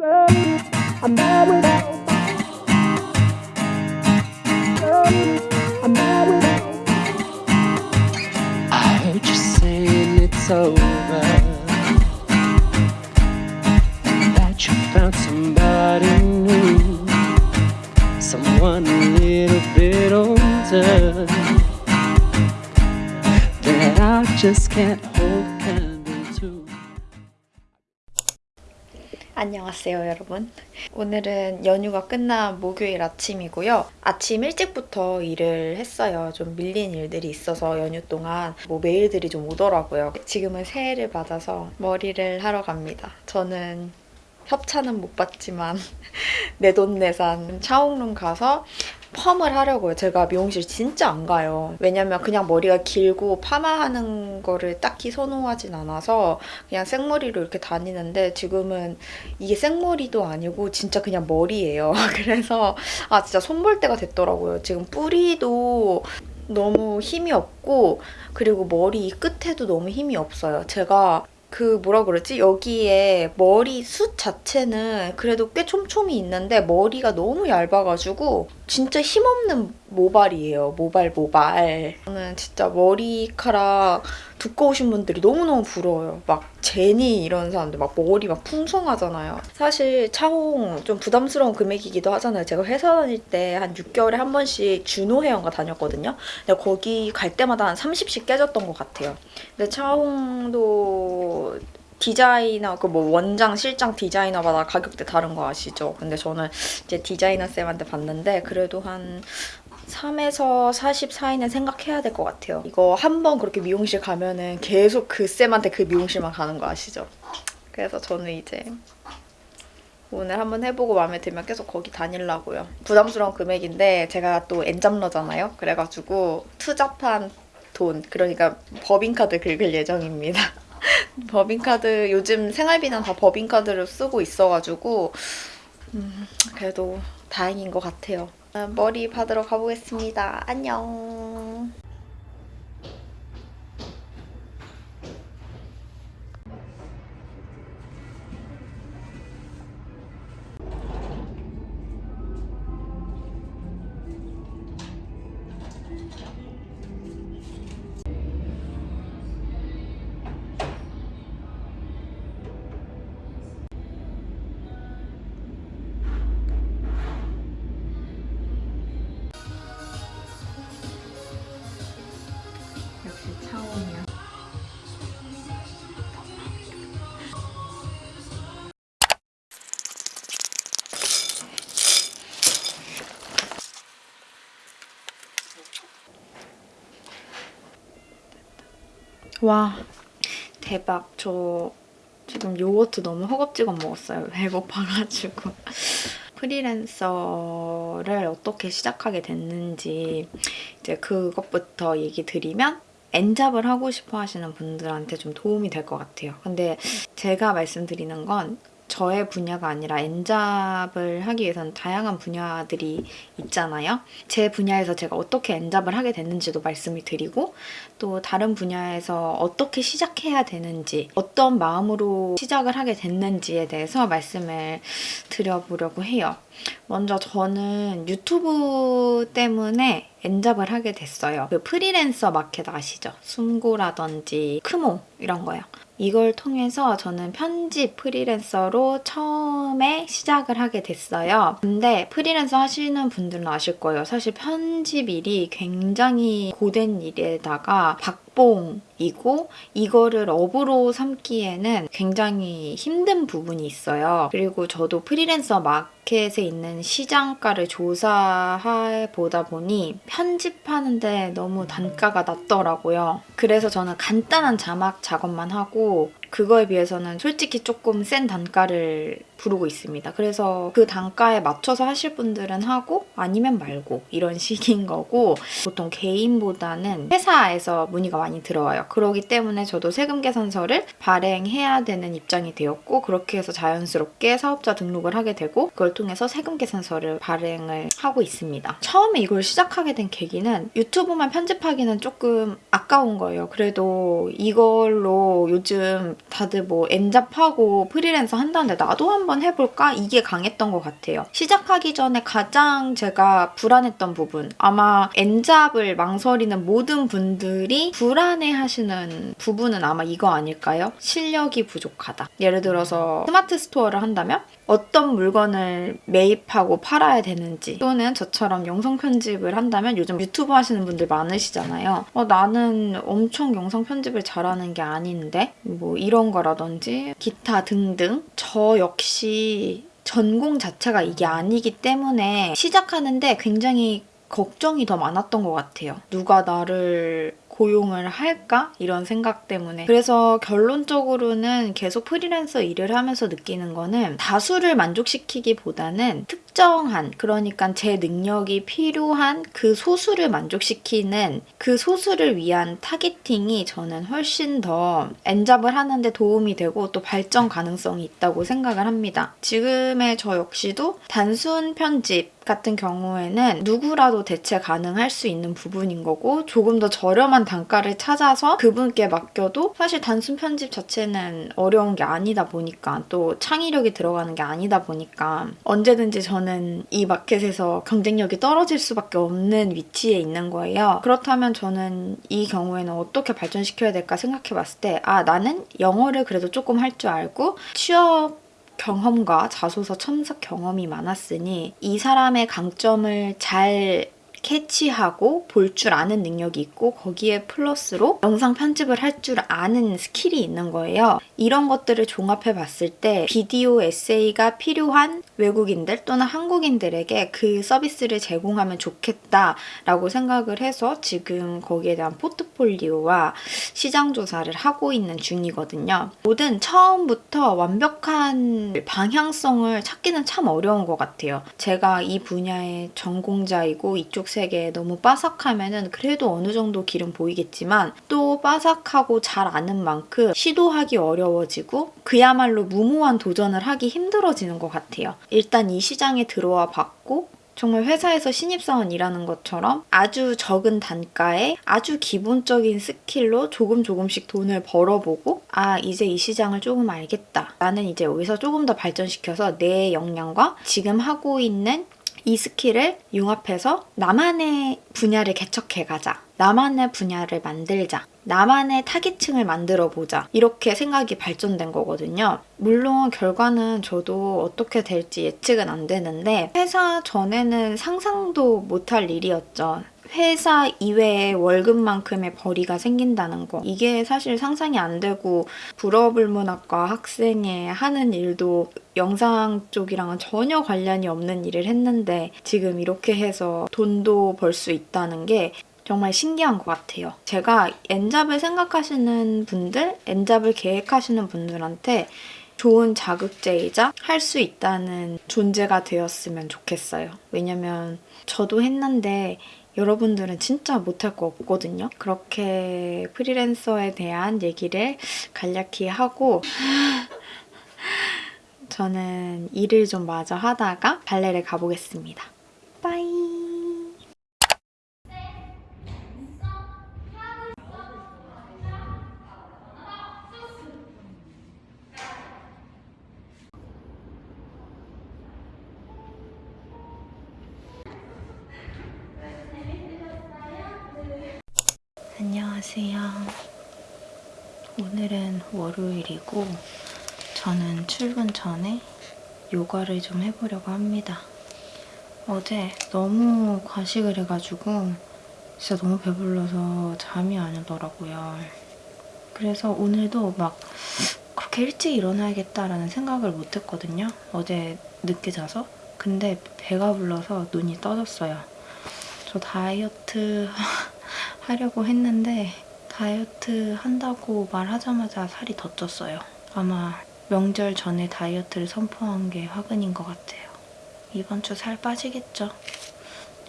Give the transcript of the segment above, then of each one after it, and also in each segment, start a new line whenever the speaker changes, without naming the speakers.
I'm mad without I'm mad without
I heard you saying it's over. That you found somebody new, someone a little bit older. That I just can't
안녕하세요 여러분. 오늘은 연휴가 끝난 목요일 아침이고요. 아침 일찍부터 일을 했어요. 좀 밀린 일들이 있어서 연휴 동안 뭐 메일들이 좀 오더라고요. 지금은 새해를 맞아서 머리를 하러 갑니다. 저는 협찬은 못 받지만 내돈내산 차옥룸 가서 펌을 하려고요. 제가 미용실 진짜 안 가요. 왜냐면 그냥 머리가 길고 파마하는 거를 딱히 선호하진 않아서 그냥 생머리로 이렇게 다니는데 지금은 이게 생머리도 아니고 진짜 그냥 머리예요. 그래서 아 진짜 손볼 때가 됐더라고요. 지금 뿌리도 너무 힘이 없고 그리고 머리 이 끝에도 너무 힘이 없어요. 제가 그 뭐라 그러지? 여기에 머리 숱 자체는 그래도 꽤 촘촘히 있는데 머리가 너무 얇아가지고 진짜 힘없는 모발이에요. 모발 모발. 저는 진짜 머리카락 두꺼우신 분들이 너무너무 부러워요. 막 제니 이런 사람들 막 머리 막 풍성하잖아요. 사실 차홍 좀 부담스러운 금액이기도 하잖아요. 제가 회사 다닐 때 한 6개월에 한 번씩 준호 헤어가 다녔거든요. 근데 거기 갈 때마다 한 30씩 깨졌던 것 같아요. 근데 차홍도 디자이너 그 뭐 원장 실장 디자이너마다 가격대 다른 거 아시죠? 근데 저는 이제 디자이너 쌤한테 봤는데 그래도 한 3에서 40 사이는 생각해야 될 것 같아요. 이거 한 번 그렇게 미용실 가면은 계속 그 쌤한테 그 미용실만 가는 거 아시죠? 그래서 저는 이제 오늘 한번 해보고 마음에 들면 계속 거기 다니려고요. 부담스러운 금액인데 제가 또 엔잡러잖아요. 그래가지고 투잡한 돈, 그러니까 법인카드 긁을 예정입니다. 법인카드 요즘 생활비는 다 법인카드를 쓰고 있어가지고 음, 그래도 다행인 것 같아요. 아, 머리 받으러 가보겠습니다. 안녕. 차원이야. 와 대박. 저 지금 요거트 너무 허겁지겁 먹었어요. 배고파가지고. 프리랜서를 어떻게 시작하게 됐는지 이제 그것부터 얘기 드리면 엔잡을 하고 싶어 하시는 분들한테 좀 도움이 될 것 같아요. 근데 제가 말씀드리는 건 저의 분야가 아니라 엔잡을 하기 위해서는 다양한 분야들이 있잖아요. 제 분야에서 제가 어떻게 엔잡을 하게 됐는지도 말씀을 드리고 또 다른 분야에서 어떻게 시작해야 되는지 어떤 마음으로 시작을 하게 됐는지에 대해서 말씀을 드려보려고 해요. 먼저 저는 유튜브 때문에 엔잡을 하게 됐어요. 그 프리랜서 마켓 아시죠? 숨고라든지 크모 이런 거요. 이걸 통해서 저는 편집 프리랜서로 처음에 시작을 하게 됐어요. 근데 프리랜서 하시는 분들은 아실 거예요. 사실 편집 일이 굉장히 고된 일에다가 박 봉이고 이거를 업으로 삼기에는 굉장히 힘든 부분이 있어요. 그리고 저도 프리랜서 마켓에 있는 시장가를 조사해 보다 보니 편집하는데 너무 단가가 낮더라고요. 그래서 저는 간단한 자막 작업만 하고 그거에 비해서는 솔직히 조금 센 단가를 부르고 있습니다. 그래서 그 단가에 맞춰서 하실 분들은 하고 아니면 말고 이런 식인 거고 보통 개인보다는 회사에서 문의가 많이 들어와요. 그러기 때문에 저도 세금 계산서를 발행해야 되는 입장이 되었고 그렇게 해서 자연스럽게 사업자 등록을 하게 되고 그걸 통해서 세금 계산서를 발행을 하고 있습니다. 처음에 이걸 시작하게 된 계기는 유튜브만 편집하기는 조금 아까운 거예요. 그래도 이걸로 요즘 다들 뭐 엔잡하고 프리랜서 한다는데 나도 한번 해볼까? 이게 강했던 것 같아요. 시작하기 전에 가장 제가 불안했던 부분 아마 엔잡을 망설이는 모든 분들이 불안해하시는 부분은 아마 이거 아닐까요? 실력이 부족하다. 예를 들어서 스마트 스토어를 한다면 어떤 물건을 매입하고 팔아야 되는지 또는 저처럼 영상 편집을 한다면 요즘 유튜브 하시는 분들 많으시잖아요. 어, 나는 엄청 영상 편집을 잘하는 게 아닌데 뭐 이런 거라든지 기타 등등 저 역시 전공 자체가 이게 아니기 때문에 시작하는데 굉장히 걱정이 더 많았던 것 같아요. 누가 나를 고용을 할까? 이런 생각 때문에. 그래서 결론적으로는 계속 프리랜서 일을 하면서 느끼는 거는 다수를 만족시키기보다는 특정한, 그러니까 제 능력이 필요한 그 소수를 만족시키는 그 소수를 위한 targeting이 저는 훨씬 더 N잡을 하는데 도움이 되고 또 발전 가능성이 있다고 생각을 합니다. 지금의 저 역시도 단순 편집, 같은 경우에는 누구라도 대체 가능할 수 있는 부분인 거고 조금 더 저렴한 단가를 찾아서 그분께 맡겨도 사실 단순 편집 자체는 어려운 게 아니다 보니까 또 창의력이 들어가는 게 아니다 보니까 언제든지 저는 이 마켓에서 경쟁력이 떨어질 수밖에 없는 위치에 있는 거예요. 그렇다면 저는 이 경우에는 어떻게 발전시켜야 될까 생각해 봤을 때 아 나는 영어를 그래도 조금 할 줄 알고 취업 경험과 자소서 첨삭 경험이 많았으니 이 사람의 강점을 잘 캐치하고 볼 줄 아는 능력이 있고 거기에 플러스로 영상 편집을 할 줄 아는 스킬이 있는 거예요. 이런 것들을 종합해 봤을 때 비디오 에세이가 필요한 외국인들 또는 한국인들에게 그 서비스를 제공하면 좋겠다라고 생각을 해서 지금 거기에 대한 포트폴리오와 시장 조사를 하고 있는 중이거든요. 모든 처음부터 완벽한 방향성을 찾기는 참 어려운 것 같아요. 제가 이 분야의 전공자이고 이쪽 세 계에 너무 빠삭하면은 그래도 어느 정도 길은 보이겠지만 또 빠삭하고 잘 아는 만큼 시도하기 어려워지고 그야말로 무모한 도전을 하기 힘들어지는 것 같아요. 일단 이 시장에 들어와 봤고 정말 회사에서 신입사원 일하는 것처럼 아주 적은 단가에 아주 기본적인 스킬로 조금 조금씩 돈을 벌어보고 아 이제 이 시장을 조금 알겠다. 나는 이제 여기서 조금 더 발전시켜서 내 역량과 지금 하고 있는 이 스킬을 융합해서 나만의 분야를 개척해가자. 나만의 분야를 만들자. 나만의 타깃층을 만들어 보자. 이렇게 생각이 발전된 거거든요. 물론 결과는 저도 어떻게 될지 예측은 안 되는데 회사 전에는 상상도 못할 일이었죠. 회사 이외에 월급만큼의 벌이가 생긴다는 거. 이게 사실 상상이 안 되고 불어불문학과 학생이 하는 일도 영상 쪽이랑은 전혀 관련이 없는 일을 했는데 지금 이렇게 해서 돈도 벌 수 있다는 게 정말 신기한 것 같아요. 제가 엔잡을 생각하시는 분들, 엔잡을 계획하시는 분들한테 좋은 자극제이자 할 수 있다는 존재가 되었으면 좋겠어요. 왜냐면 저도 했는데 여러분들은 진짜 못할 거 없거든요. 그렇게 프리랜서에 대한 얘기를 간략히 하고 저는 일을 좀 마저 하다가 발레를 가보겠습니다. 빠이! 안녕하세요. 오늘은 월요일이고 저는 출근 전에 요가를 좀 해보려고 합니다. 어제 너무 과식을 해가지고 진짜 너무 배불러서 잠이 안 오더라고요. 그래서 오늘도 막 그렇게 일찍 일어나야겠다라는 생각을 못했거든요. 어제 늦게 자서. 근데 배가 불러서 눈이 떠졌어요. 저 다이어트 하려고 했는데 다이어트 한다고 말하자마자 살이 더 쪘어요. 아마 명절 전에 다이어트를 선포한 게 화근인 것 같아요. 이번 주 살 빠지겠죠?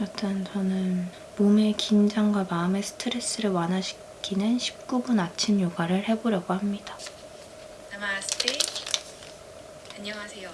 여튼 저는 몸의 긴장과 마음의 스트레스를 완화시키는 19분 아침 요가를 해보려고 합니다.
안녕하세요.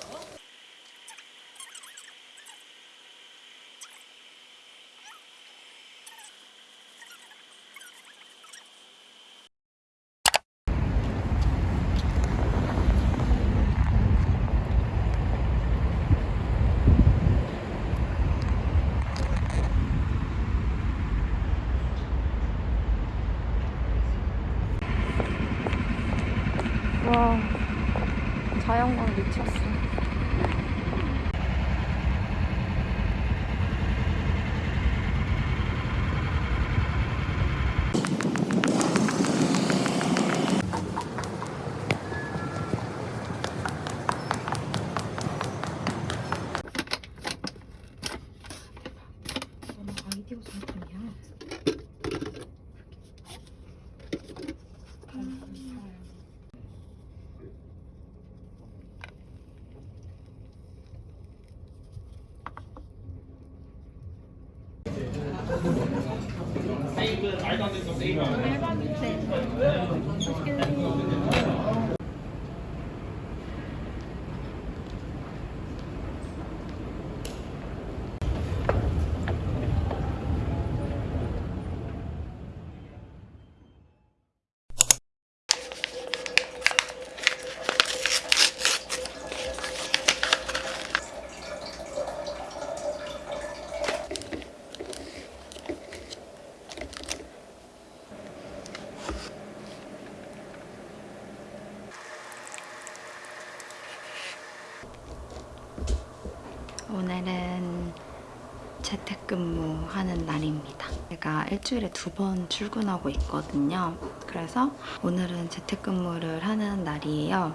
하는 날입니다. 제가 일주일에 두 번 출근하고 있거든요. 그래서 오늘은 재택근무를 하는 날이에요.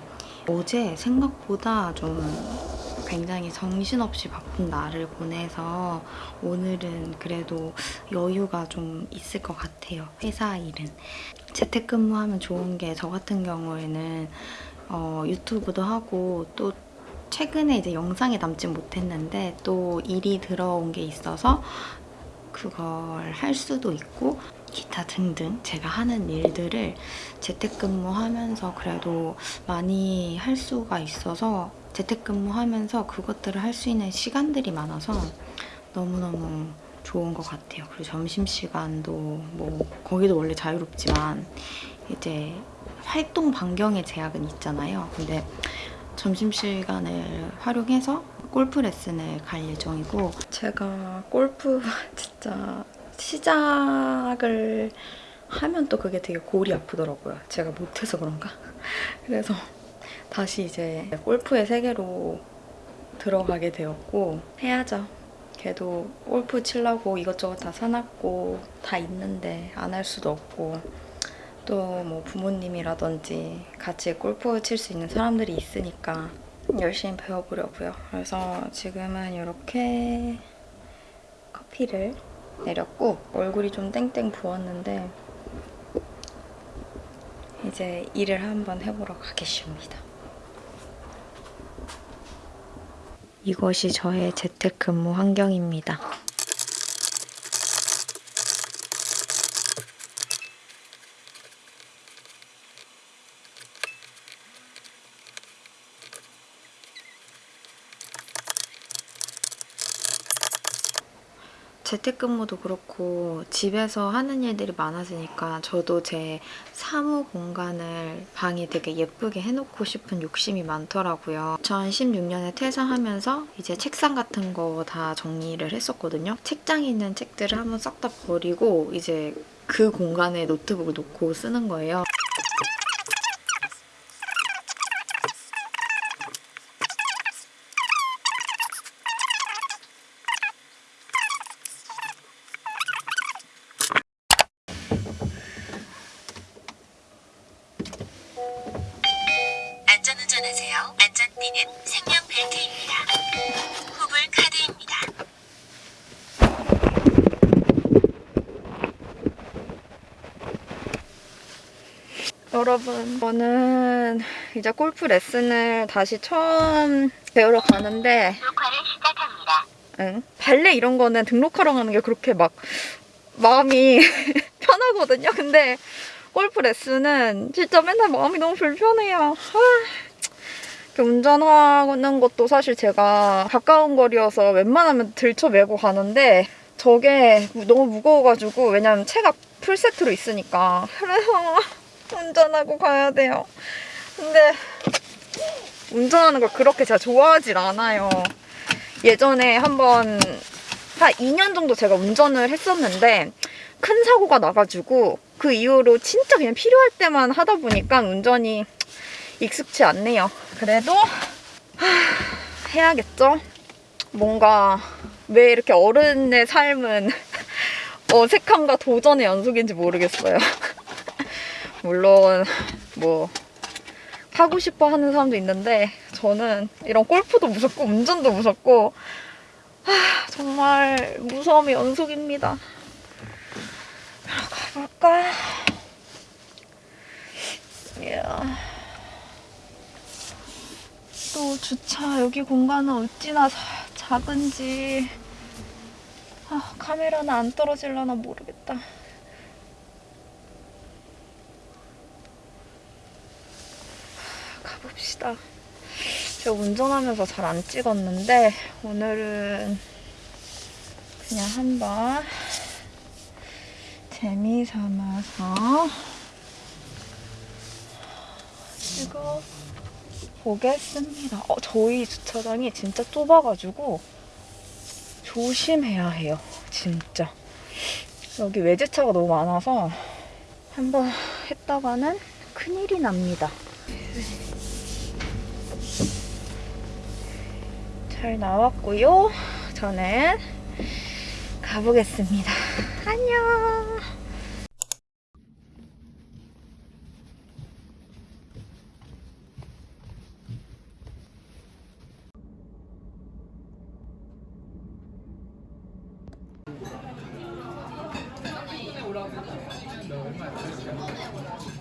어제 생각보다 좀 굉장히 정신없이 바쁜 날을 보내서 오늘은 그래도 여유가 좀 있을 것 같아요. 회사 일은. 재택근무하면 좋은 게 저 같은 경우에는 어, 유튜브도 하고 또 최근에 이제 영상에 남지 못했는데 또 일이 들어온 게 있어서 그걸 할 수도 있고 기타 등등 제가 하는 일들을 재택근무하면서 그래도 많이 할 수가 있어서 재택근무하면서 그것들을 할 수 있는 시간들이 많아서 너무너무 좋은 것 같아요. 그리고 점심시간도 뭐 거기도 원래 자유롭지만 이제 활동 반경의 제약은 있잖아요. 근데 점심시간을 활용해서 골프 레슨을 갈 예정이고 제가 골프 진짜 시작을 하면 또 그게 되게 골이 아프더라고요. 제가 못해서 그런가? 그래서 다시 이제 골프의 세계로 들어가게 되었고 해야죠. 걔도 골프 치려고 이것저것 다 사놨고 다 있는데 안 할 수도 없고 또 뭐 부모님이라든지 같이 골프 칠 수 있는 사람들이 있으니까 열심히 배워보려고요. 그래서 지금은 이렇게 커피를 내렸고 얼굴이 좀 땡땡 부었는데 이제 일을 한번 해보러 가겠습니다. 이것이 저의 재택근무 환경입니다. 재택근무도 그렇고 집에서 하는 일들이 많아지니까 저도 제 사무 공간을 방이 되게 예쁘게 해놓고 싶은 욕심이 많더라고요. 2016년에 퇴사하면서 이제 책상 같은 거 다 정리를 했었거든요. 책장에 있는 책들을 한번 싹 다 버리고 이제 그 공간에 노트북을 놓고 쓰는 거예요.
안전띠는 생명 벨트입니다. 후불 카드입니다.
여러분, 저는 이제 골프 레슨을 다시 처음 배우러 가는데
녹화를 시작합니다.
응. 발레 이런 거는 등록하러 가는 게 그렇게 막 마음이 편하거든요. 근데 골프 레슨은 진짜 맨날 마음이 너무 불편해요. 운전하는 것도 사실 제가 가까운 거리여서 웬만하면 들쳐매고 가는데 저게 너무 무거워가지고 왜냐면 체가 풀세트로 있으니까 그래서 운전하고 가야 돼요. 근데 운전하는 걸 그렇게 제가 좋아하질 않아요. 예전에 한번 한 2년 정도 제가 운전을 했었는데 큰 사고가 나가지고 그 이후로 진짜 그냥 필요할 때만 하다 보니까 운전이 익숙치 않네요. 그래도 하, 해야겠죠? 뭔가 왜 이렇게 어른의 삶은 어색함과 도전의 연속인지 모르겠어요. 물론 뭐 하고 싶어 하는 사람도 있는데 저는 이런 골프도 무섭고 운전도 무섭고 하, 정말 무서움의 연속입니다. 가볼까? 이야. 주차 여기 공간은 어찌나 작은지. 아, 카메라는 안 떨어질려나 모르겠다. 가봅시다. 제가 운전하면서 잘 안 찍었는데 오늘은 그냥 한번 재미 삼아서 찍어. 보겠습니다. 어, 저희 주차장이 진짜 좁아가지고 조심해야 해요. 진짜. 여기 외제차가 너무 많아서 한번 했다가는 큰일이 납니다. 잘 나왔고요. 저는 가보겠습니다. 안녕.
천만 원